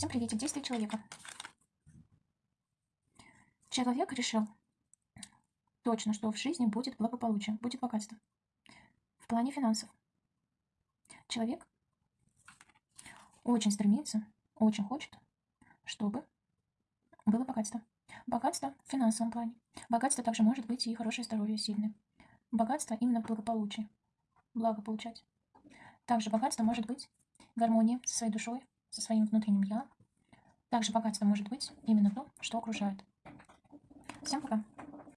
Всем приветик. Действие человека. Человек решил точно, что в жизни будет благополучие, будет богатство. В плане финансов. Человек очень стремится, очень хочет, чтобы было богатство. Богатство в финансовом плане. Богатство также может быть и хорошее здоровье, сильное. Богатство именно в благополучии. Благо получать. Также богатство может быть гармония со своей душой, со своим внутренним я. Также богатство может быть именно то, что окружает. Всем пока.